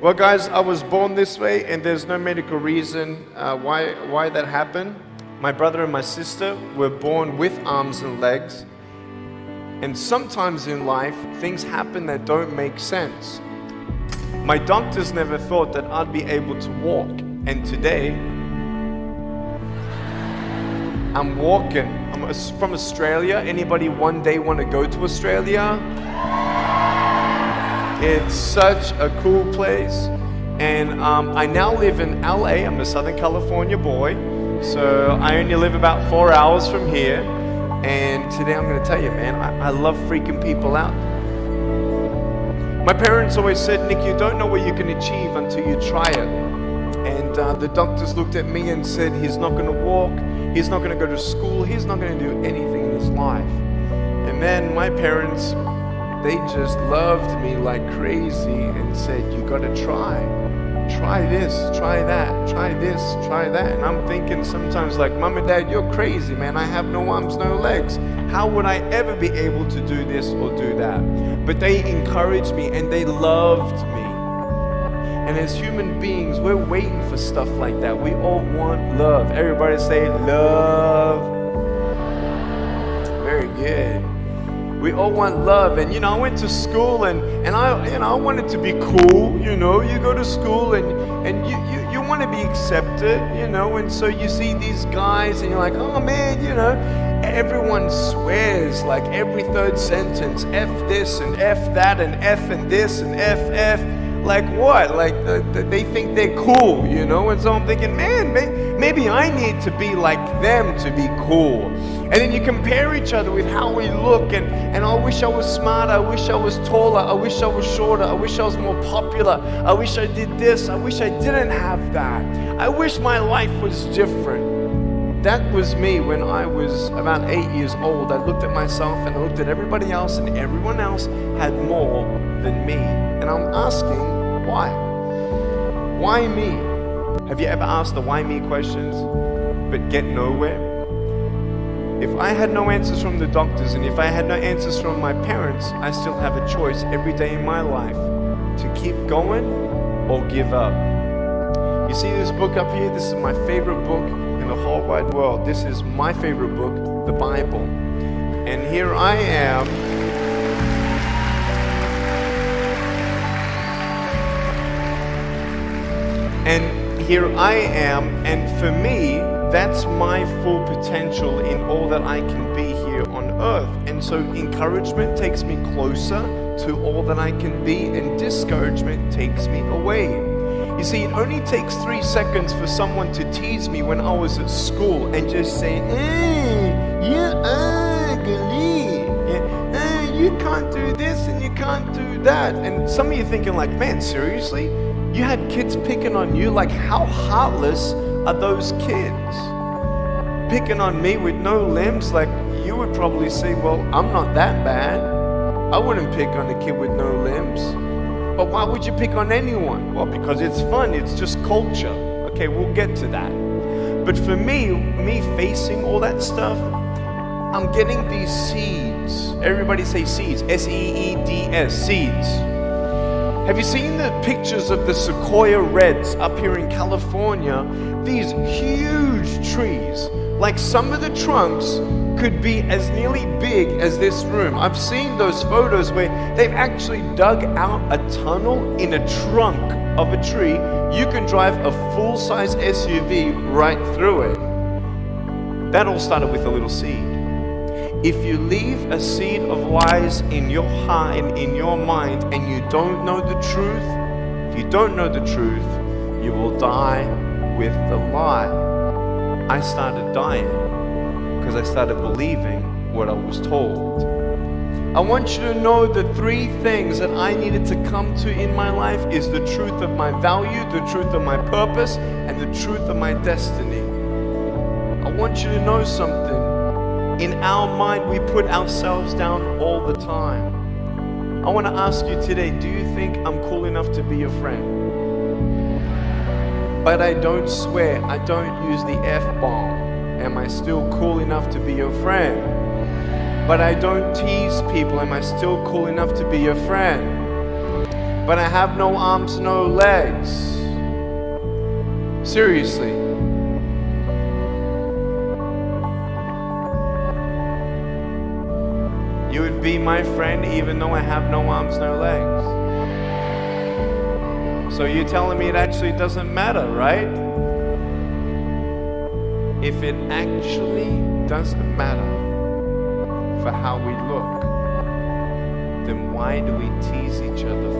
Well, guys, I was born this way, and there's no medical reason uh, why, why that happened. My brother and my sister were born with arms and legs. And sometimes in life, things happen that don't make sense. My doctors never thought that I'd be able to walk. And today, I'm walking. I'm from Australia. Anybody one day want to go to Australia? It's such a cool place. And um, I now live in LA. I'm a Southern California boy. So I only live about four hours from here. And today I'm going to tell you, man, I, I love freaking people out. My parents always said, Nick, you don't know what you can achieve until you try it. And uh, the doctors looked at me and said, he's not going to walk, he's not going to go to school, he's not going to do anything in his life. And then my parents, they just loved me like crazy and said, you got to try try this, try that, try this, try that. And I'm thinking sometimes like, mom and dad, you're crazy, man. I have no arms, no legs. How would I ever be able to do this or do that? But they encouraged me and they loved me. And as human beings, we're waiting for stuff like that. We all want love. Everybody say love. Very good. We all want love. And you know, I went to school and, and I you know I wanted to be cool, you know. You go to school and, and you, you, you want to be accepted, you know, and so you see these guys and you're like, oh man, you know, everyone swears like every third sentence, F this and F that and F and this and F F like what? Like uh, the, the, they think they're cool, you know? And so I'm thinking, man, may, maybe I need to be like them to be cool. And then you compare each other with how we look, and, and I wish I was smarter, I wish I was taller, I wish I was shorter, I wish I was more popular, I wish I did this, I wish I didn't have that. I wish my life was different. That was me when I was about eight years old. I looked at myself and I looked at everybody else, and everyone else had more than me. And I'm asking, why? Why me? Have you ever asked the why me questions but get nowhere? If I had no answers from the doctors and if I had no answers from my parents, I still have a choice every day in my life to keep going or give up. You see this book up here? This is my favorite book in the whole wide world. This is my favorite book, the Bible. And here I am And here I am, and for me, that's my full potential in all that I can be here on earth. And so encouragement takes me closer to all that I can be, and discouragement takes me away. You see, it only takes three seconds for someone to tease me when I was at school and just say, eh, you're ugly. You can't do this and you can't do that. And some of you thinking like, man, seriously? You had kids picking on you. Like, how heartless are those kids? Picking on me with no limbs, like, you would probably say, Well, I'm not that bad. I wouldn't pick on a kid with no limbs. But why would you pick on anyone? Well, because it's fun, it's just culture. Okay, we'll get to that. But for me, me facing all that stuff, I'm getting these seeds. Everybody say seeds. S E E D S, seeds have you seen the pictures of the sequoia reds up here in California? These huge trees, like some of the trunks could be as nearly big as this room. I've seen those photos where they've actually dug out a tunnel in a trunk of a tree. You can drive a full-size SUV right through it. That all started with a little seed. If you leave a seed of lies in your heart and in your mind and you don't know the truth, if you don't know the truth, you will die with the lie. I started dying because I started believing what I was told. I want you to know the three things that I needed to come to in my life is the truth of my value, the truth of my purpose, and the truth of my destiny. I want you to know something in our mind, we put ourselves down all the time. I want to ask you today do you think I'm cool enough to be your friend? But I don't swear, I don't use the F bomb. Am I still cool enough to be your friend? But I don't tease people. Am I still cool enough to be your friend? but I have no arms, no legs. Seriously. Be my friend even though I have no arms, no legs. So you're telling me it actually doesn't matter, right? If it actually doesn't matter for how we look, then why do we tease each other?